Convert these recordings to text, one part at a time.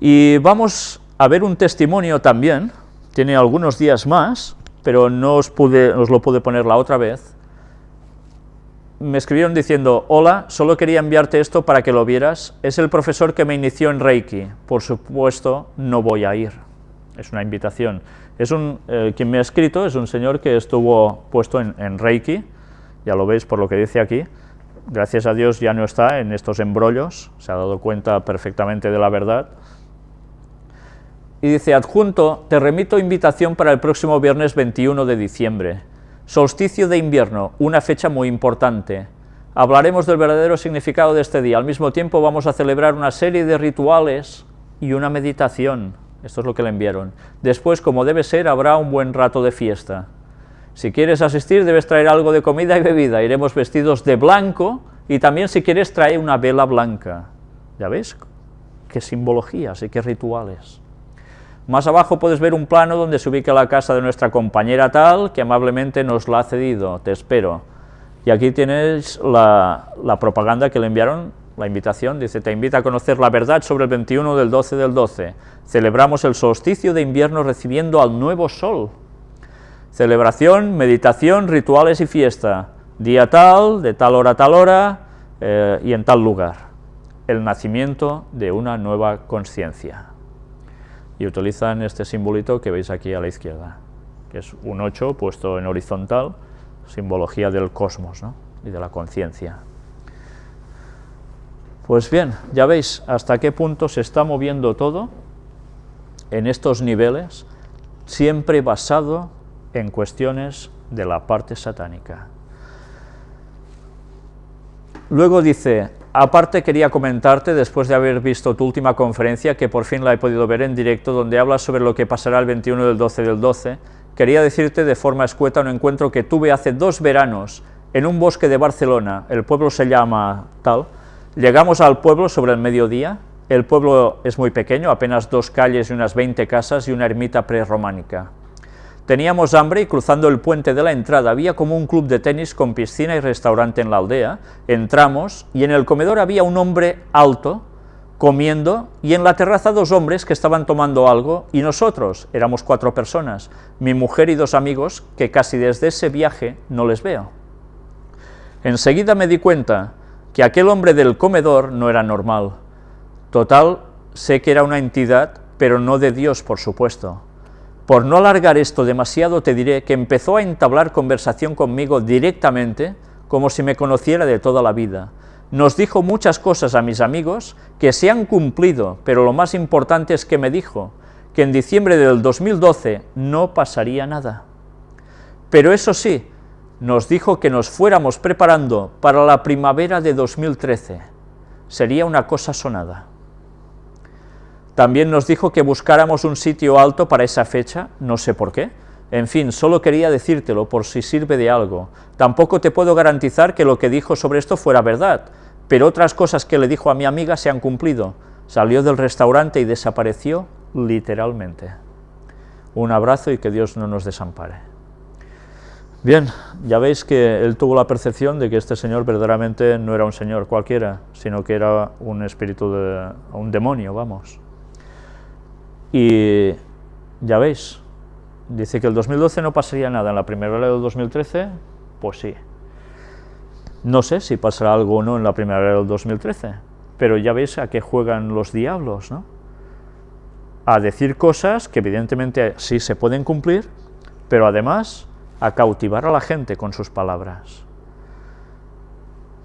Y vamos a ver un testimonio también, tiene algunos días más, pero no os, lo pude poner la otra vez. Me escribieron diciendo, hola, solo quería enviarte esto para que lo vieras, es el profesor que me inició en Reiki, por supuesto no voy a ir, es una invitación. Es un, eh, quien me ha escrito es un señor que estuvo puesto en, en Reiki, ya lo veis por lo que dice aquí, gracias a Dios ya no está en estos embrollos, se ha dado cuenta perfectamente de la verdad, y dice, adjunto, te remito invitación para el próximo viernes 21 de diciembre. Solsticio de invierno, una fecha muy importante. Hablaremos del verdadero significado de este día. Al mismo tiempo vamos a celebrar una serie de rituales y una meditación. Esto es lo que le enviaron. Después, como debe ser, habrá un buen rato de fiesta. Si quieres asistir, debes traer algo de comida y bebida. Iremos vestidos de blanco y también si quieres trae una vela blanca. ¿Ya ves? Qué simbologías y qué rituales. Más abajo puedes ver un plano donde se ubica la casa de nuestra compañera tal, que amablemente nos la ha cedido, te espero. Y aquí tienes la, la, propaganda que le enviaron, la invitación, dice, te invita a conocer la verdad sobre el 21 del 12 del 12. Celebramos el solsticio de invierno recibiendo al nuevo sol. Celebración, meditación, rituales y fiesta. Día tal, de tal hora a tal hora eh, y en tal lugar. El nacimiento de una nueva conciencia y utilizan este simbolito que veis aquí a la izquierda, que es un 8 puesto en horizontal, simbología del cosmos y de la conciencia. Pues bien, ya veis hasta qué punto se está moviendo todo en estos niveles, siempre basado en cuestiones de la parte satánica. Luego dice, Aparte quería comentarte, después de haber visto tu última conferencia, que por fin la he podido ver en directo, donde hablas sobre lo que pasará el 21 del 12 del 12, quería decirte de forma escueta un encuentro que tuve hace dos veranos en un bosque de Barcelona, el pueblo se llama tal, llegamos al pueblo sobre el mediodía, el pueblo es muy pequeño, apenas dos calles y unas 20 casas y una ermita prerrománica. Teníamos hambre y cruzando el puente de la entrada había como un club de tenis con piscina y restaurante en la aldea. Entramos y en el comedor había un hombre alto comiendo y en la terraza dos hombres que estaban tomando algo y nosotros, éramos cuatro personas, mi mujer y dos amigos que casi desde ese viaje no les veo. Enseguida me di cuenta que aquel hombre del comedor no era normal. Total, sé que era una entidad, pero no de Dios, por supuesto. Por no alargar esto demasiado, te diré que empezó a entablar conversación conmigo directamente, como si me conociera de toda la vida. Nos dijo muchas cosas a mis amigos que se han cumplido, pero lo más importante es que me dijo que en diciembre del 2012 no pasaría nada. Pero eso sí, nos dijo que nos fuéramos preparando para la primavera de 2013. Sería una cosa sonada. También nos dijo que buscáramos un sitio alto para esa fecha, no sé por qué. En fin, solo quería decírtelo por si sirve de algo. Tampoco te puedo garantizar que lo que dijo sobre esto fuera verdad, pero otras cosas que le dijo a mi amiga se han cumplido. Salió del restaurante y desapareció literalmente. Un abrazo y que Dios no nos desampare. Bien, ya veis que él tuvo la percepción de que este señor verdaderamente no era un señor cualquiera, sino que era un espíritu, de, un demonio, vamos. Y ya veis, dice que el 2012 no pasaría nada, en la primavera del 2013, pues sí. No sé si pasará algo o no en la primavera del 2013, pero ya veis a qué juegan los diablos, ¿no? A decir cosas que evidentemente sí se pueden cumplir, pero además a cautivar a la gente con sus palabras.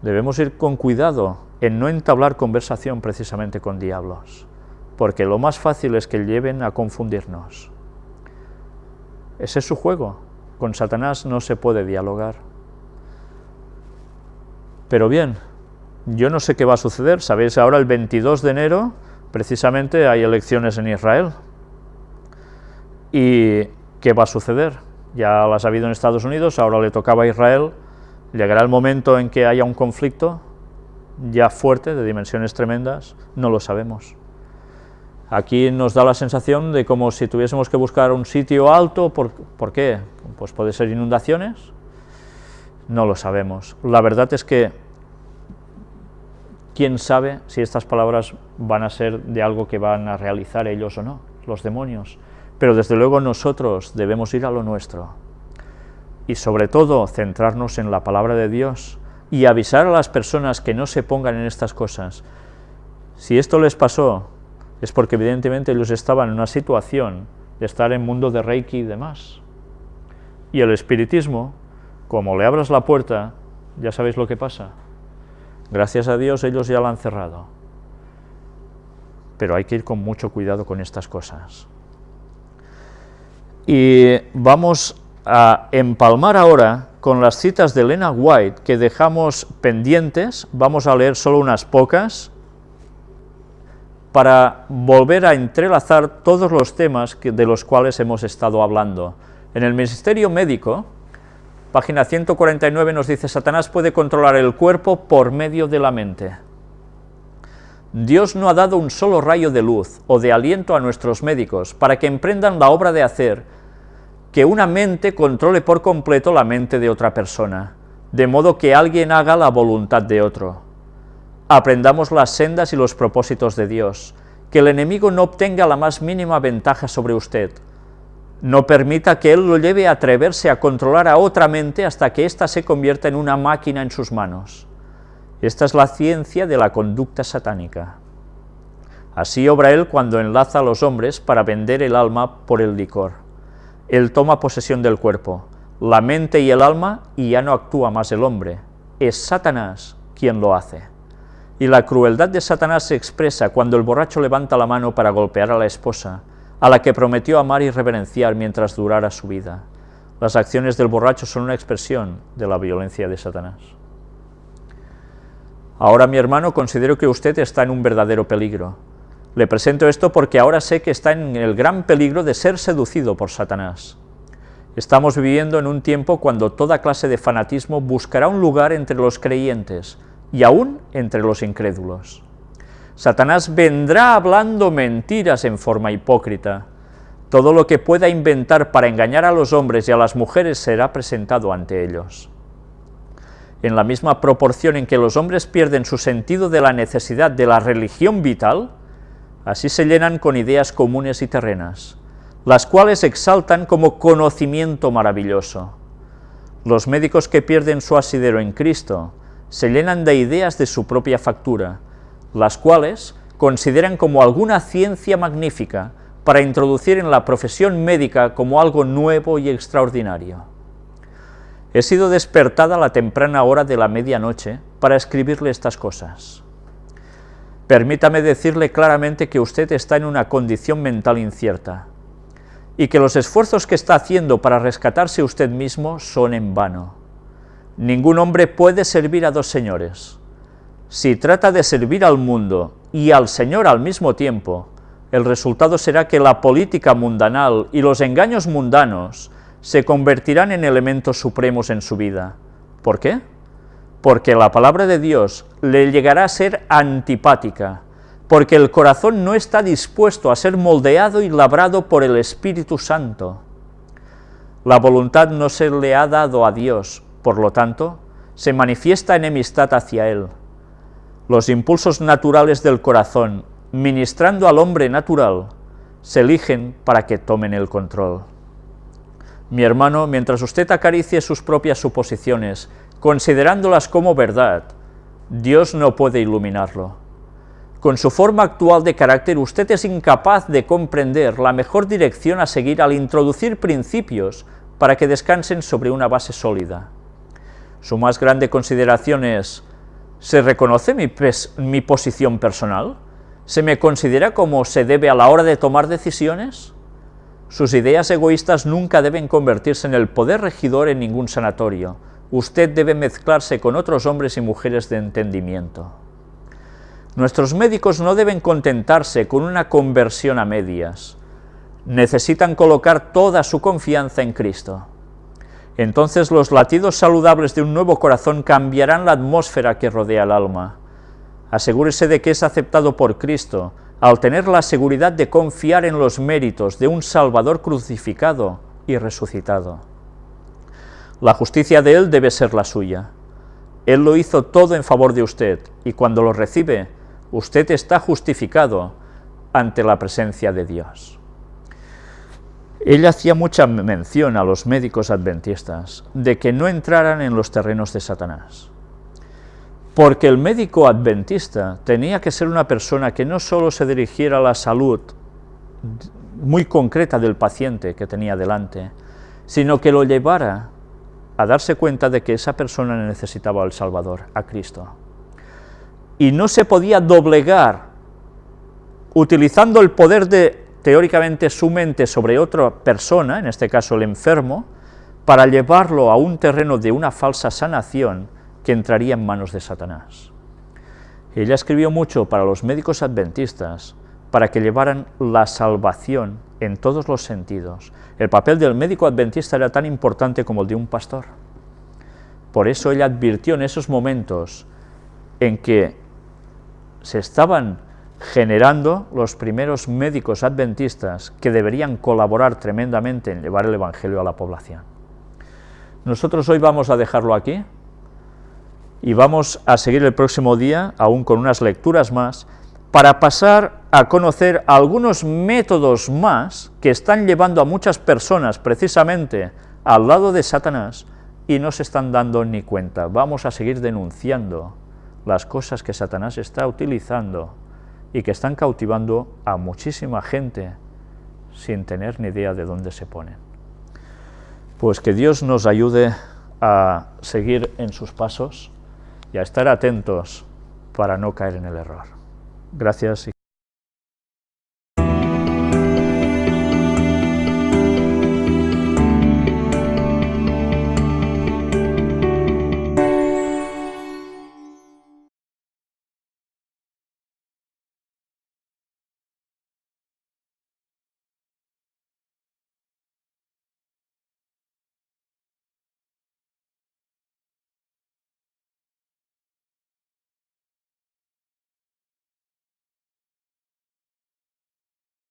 Debemos ir con cuidado en no entablar conversación precisamente con diablos porque lo más fácil es que lleven a confundirnos. Ese es su juego, con Satanás no se puede dialogar. Pero bien, yo no sé qué va a suceder, sabéis, ahora el 22 de enero precisamente hay elecciones en Israel. ¿Y qué va a suceder? Ya las ha habido en Estados Unidos, ahora le tocaba a Israel, llegará el momento en que haya un conflicto ya fuerte, de dimensiones tremendas, no lo sabemos. Aquí nos da la sensación de como si tuviésemos que buscar un sitio alto, ¿por, ¿por qué? Pues puede ser inundaciones, no lo sabemos. La verdad es que quién sabe si estas palabras van a ser de algo que van a realizar ellos o no, los demonios. Pero desde luego nosotros debemos ir a lo nuestro. Y sobre todo centrarnos en la palabra de Dios y avisar a las personas que no se pongan en estas cosas. Si esto les pasó, es porque evidentemente ellos estaban en una situación de estar en mundo de Reiki y demás. Y el espiritismo, como le abras la puerta, ya sabéis lo que pasa. Gracias a Dios ellos ya la han cerrado. Pero hay que ir con mucho cuidado con estas cosas. Y vamos a empalmar ahora con las citas de Elena White que dejamos pendientes, vamos a leer solo unas pocas, para volver a entrelazar todos los temas de los cuales hemos estado hablando. En el Ministerio Médico, Página 149 nos dice, Satanás puede controlar el cuerpo por medio de la mente. Dios no ha dado un solo rayo de luz o de aliento a nuestros médicos para que emprendan la obra de hacer que una mente controle por completo la mente de otra persona, de modo que alguien haga la voluntad de otro. Aprendamos las sendas y los propósitos de Dios, que el enemigo no obtenga la más mínima ventaja sobre usted, no permita que él lo lleve a atreverse a controlar a otra mente hasta que ésta se convierta en una máquina en sus manos. Esta es la ciencia de la conducta satánica. Así obra él cuando enlaza a los hombres para vender el alma por el licor. Él toma posesión del cuerpo, la mente y el alma, y ya no actúa más el hombre. Es Satanás quien lo hace. Y la crueldad de Satanás se expresa cuando el borracho levanta la mano para golpear a la esposa, a la que prometió amar y reverenciar mientras durara su vida. Las acciones del borracho son una expresión de la violencia de Satanás. Ahora, mi hermano, considero que usted está en un verdadero peligro. Le presento esto porque ahora sé que está en el gran peligro de ser seducido por Satanás. Estamos viviendo en un tiempo cuando toda clase de fanatismo buscará un lugar entre los creyentes y aún entre los incrédulos. Satanás vendrá hablando mentiras en forma hipócrita. Todo lo que pueda inventar para engañar a los hombres y a las mujeres será presentado ante ellos. En la misma proporción en que los hombres pierden su sentido de la necesidad de la religión vital, así se llenan con ideas comunes y terrenas, las cuales exaltan como conocimiento maravilloso. Los médicos que pierden su asidero en Cristo se llenan de ideas de su propia factura, las cuales consideran como alguna ciencia magnífica para introducir en la profesión médica como algo nuevo y extraordinario. He sido despertada a la temprana hora de la medianoche para escribirle estas cosas. Permítame decirle claramente que usted está en una condición mental incierta, y que los esfuerzos que está haciendo para rescatarse usted mismo son en vano. Ningún hombre puede servir a dos señores, si trata de servir al mundo y al Señor al mismo tiempo, el resultado será que la política mundanal y los engaños mundanos se convertirán en elementos supremos en su vida. ¿Por qué? Porque la palabra de Dios le llegará a ser antipática, porque el corazón no está dispuesto a ser moldeado y labrado por el Espíritu Santo. La voluntad no se le ha dado a Dios, por lo tanto, se manifiesta enemistad hacia Él los impulsos naturales del corazón, ministrando al hombre natural, se eligen para que tomen el control. Mi hermano, mientras usted acaricie sus propias suposiciones, considerándolas como verdad, Dios no puede iluminarlo. Con su forma actual de carácter, usted es incapaz de comprender la mejor dirección a seguir al introducir principios para que descansen sobre una base sólida. Su más grande consideración es, ¿Se reconoce mi, posición personal? ¿Se me considera como se debe a la hora de tomar decisiones? Sus ideas egoístas nunca deben convertirse en el poder regidor en ningún sanatorio. Usted debe mezclarse con otros hombres y mujeres de entendimiento. Nuestros médicos no deben contentarse con una conversión a medias. Necesitan colocar toda su confianza en Cristo. Entonces los latidos saludables de un nuevo corazón cambiarán la atmósfera que rodea el alma. Asegúrese de que es aceptado por Cristo, al tener la seguridad de confiar en los méritos de un Salvador crucificado y resucitado. La justicia de Él debe ser la suya. Él lo hizo todo en favor de usted, y cuando lo recibe, usted está justificado ante la presencia de Dios. Ella hacía mucha mención a los médicos adventistas de que no entraran en los terrenos de Satanás. Porque el médico adventista tenía que ser una persona que no solo se dirigiera a la salud muy concreta del paciente que tenía delante, sino que lo llevara a darse cuenta de que esa persona necesitaba al Salvador, a Cristo. Y no se podía doblegar utilizando el poder de, teóricamente, su mente sobre otra persona, en este caso el enfermo, para llevarlo a un terreno de una falsa sanación que entraría en manos de Satanás. Ella escribió mucho para los médicos adventistas, para que llevaran la salvación en todos los sentidos. El papel del médico adventista era tan importante como el de un pastor. Por eso ella advirtió en esos momentos en que se estaban generando los primeros médicos adventistas que deberían colaborar tremendamente en llevar el Evangelio a la población. Nosotros hoy vamos a dejarlo aquí y vamos a seguir el próximo día, aún con unas lecturas más, para pasar a conocer algunos métodos más que están llevando a muchas personas precisamente al lado de Satanás y no se están dando ni cuenta. Vamos a seguir denunciando las cosas que Satanás está utilizando y que están cautivando a muchísima gente sin tener ni idea de dónde se ponen. Pues que Dios nos ayude a seguir en sus pasos y a estar atentos para no caer en el error. Gracias.